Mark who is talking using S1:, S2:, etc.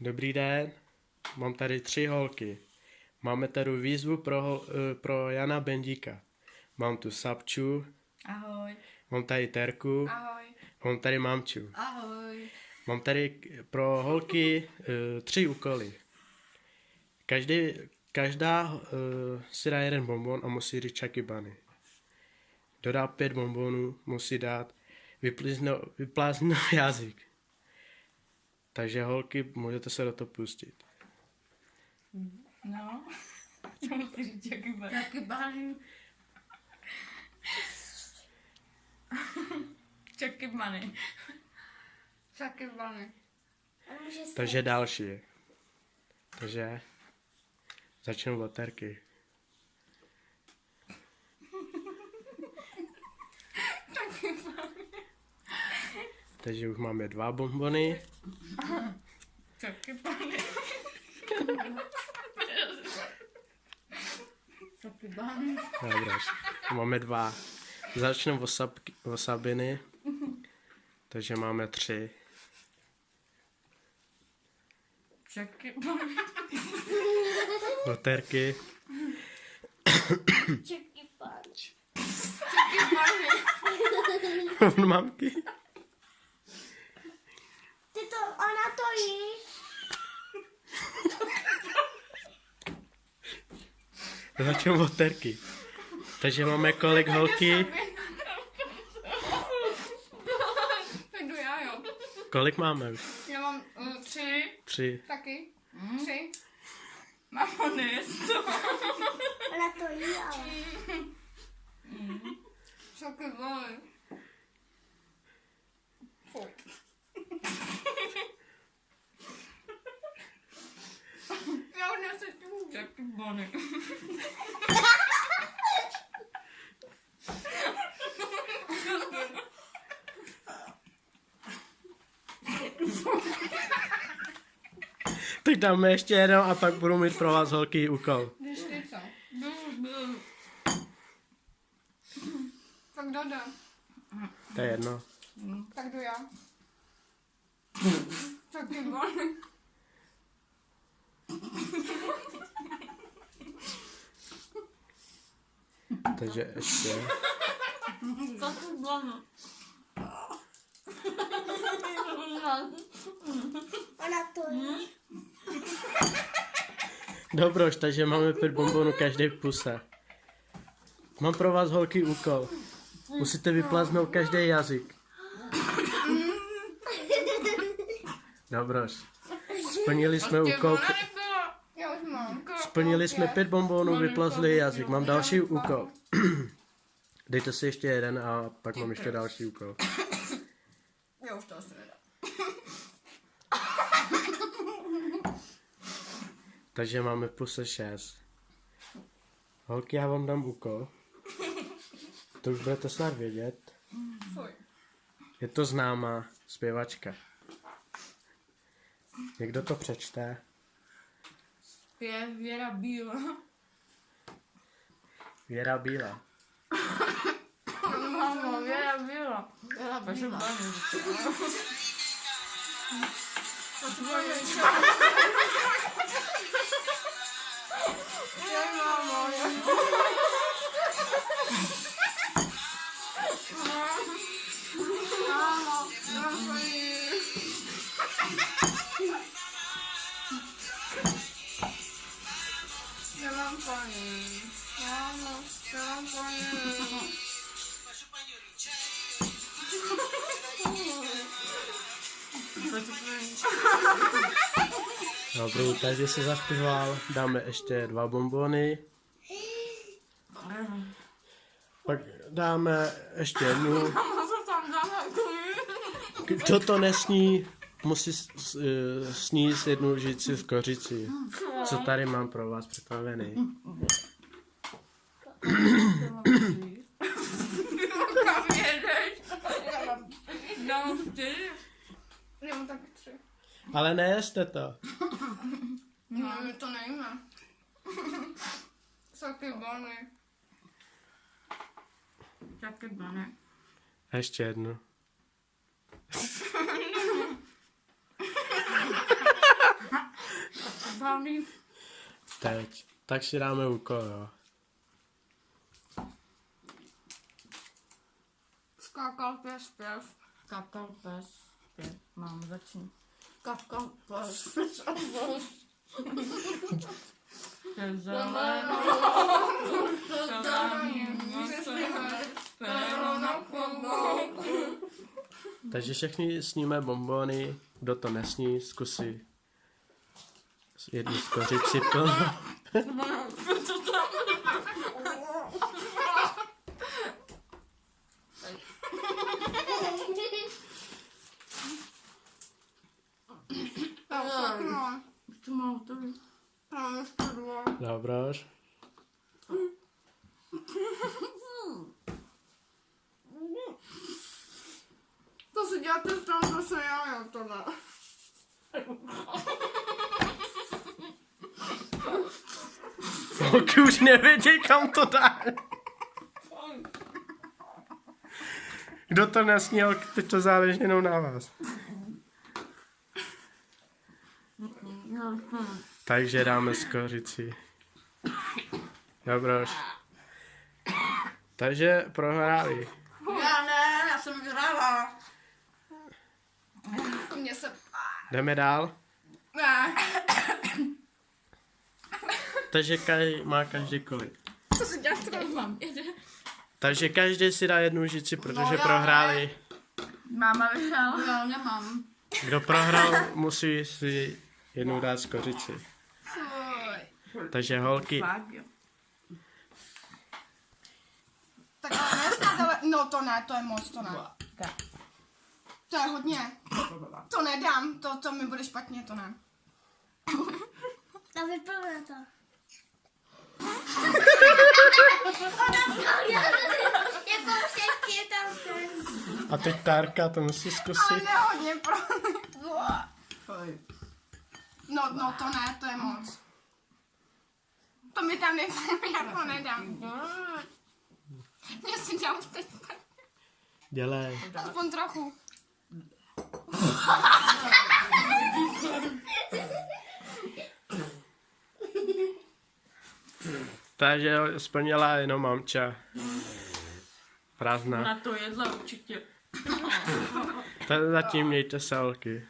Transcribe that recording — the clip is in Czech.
S1: Dobrý den, mám tady tři holky. Máme tady výzvu pro, eh, pro Jana Bendíka. Mám tu Sapču,
S2: Ahoj.
S1: mám tady Terku,
S2: Ahoj.
S1: mám tady Mamču.
S2: Ahoj.
S1: Mám tady pro holky eh, tři úkoly. Každý, každá uh, si dá jeden bonbon a musí říct Chucky Bunny. Kdo dá pět bonbonů, musí dát vyplíznout, vypláznout jazyk. Takže holky, můžete se do toho pustit.
S2: No. Co musíš říct, jaký bude?
S3: Taky balí.
S2: Čaky many.
S3: Taky balí.
S1: Takže další. Takže začnu od Takže už máme dva bonbony.
S2: Čaky many.
S3: Taky.
S1: Dobré, máme dva. Začnu wasab, wasabiny. Takže máme tři.
S2: Čaky many.
S1: Od Terky.
S3: Taky balí.
S1: Od mamky.
S3: Ty to, ona to jí.
S1: Začnu od Terky. Takže máme kolik holky?
S2: Tak jdu já, jo.
S1: Kolik máme už?
S2: Já mám uh, tři.
S1: Tři.
S2: Taky. Tři. Mám ho nejesto.
S3: Ona to jí, ale.
S2: Čaky many. Fuj. Já už neseču. Many.
S1: Tak dáme ještě jeden a pak budu mít pro vás holky úkol.
S2: Když ty co? Byl, byl. Tak kdo jde?
S1: To je jedno.
S2: Tak jdu já. Tak ty bany.
S1: Takže ještě.
S3: Taky balí. Ona to.
S1: Dobroš, takže máme pět bonbonů každý v puse. Mám pro vás holky úkol. Musíte vypláznout každý jazyk. Dobroš. Splnili jsme úkol. Splnili jsme pět bonbonů, vyplazli jazyk. Mám další úkol. Dejte si ještě jeden a pak mám ještě další úkol.
S2: Já už to asi nedám.
S1: Takže máme puse 6. Holky, já vám dám úkol. To už budete snad vědět. Je to známá zpěvačka. Někdo to přečte?
S2: Vieira Bila. Vieira Bila. Mamãe, Vieira Bila. Vieira Bila. Tá chupando. Ei, mamãe.
S1: Dobrý, takže si zaspíval. Dáme ještě dva bonbony. Pak dáme ještě jednu. Kdo to nesní, musí eh, sníst jednu žici v kořici. Co tady mám pro vás připravený?
S2: No.
S1: Ale nejeste to.
S2: My to nejíme. Saky bany. Saky bany.
S1: A ještě jednu.
S2: správný.
S1: Teď. Tak si dáme úkol, jo.
S2: Skákal pes, pes.
S4: Kakal pes. Pět. Mám začni. Kakal pes. Pes a pes.
S1: Takže všichni sníme bombony, kdo to nesní, zkusí jednu skořici plnou.
S2: Já všechno.
S4: Co mám tady?
S2: Mám ještě dva.
S1: Dobroš.
S2: To děláte s tam zase já, jo, to ne.
S1: Holky už nevědí, kam to dá. Kdo to nesní, holky, teď to záleží jenom na vás. Takže dáme skořici. Dobroš. Takže prohráli.
S4: Já ne, já jsem vyhrála.
S1: Jdeme dál.
S2: Ne.
S1: Takže každý, má každý kolik.
S2: Co si děláš to?
S4: Mám jeden.
S1: Takže každý si dá jednu žici, protože
S2: No
S1: prohráli.
S4: Máma vyhrála.
S2: Já nemám.
S1: Kdo prohrál, musí si jednou dát skořici.
S2: Fuj.
S1: Takže holky.
S2: Tak ale ale... No to ne, to je moc, to ne.
S4: Tak.
S2: To je hodně. To nedám, to, to mi bude špatně, to ne.
S3: A to. Jako všechny tam ten.
S1: a teď Tárka to musí
S2: Ale
S1: zkusit.
S2: ne hodně, pro... No, no to ne, to je moc. To mi tam nevím, já to nedám. Mě si dělám teď
S1: Dělej.
S2: aspoň trochu.
S1: Takže splnila jenom mamča. Prázdná.
S4: Na to jedla určitě.
S1: Tak zatím mějte se holky.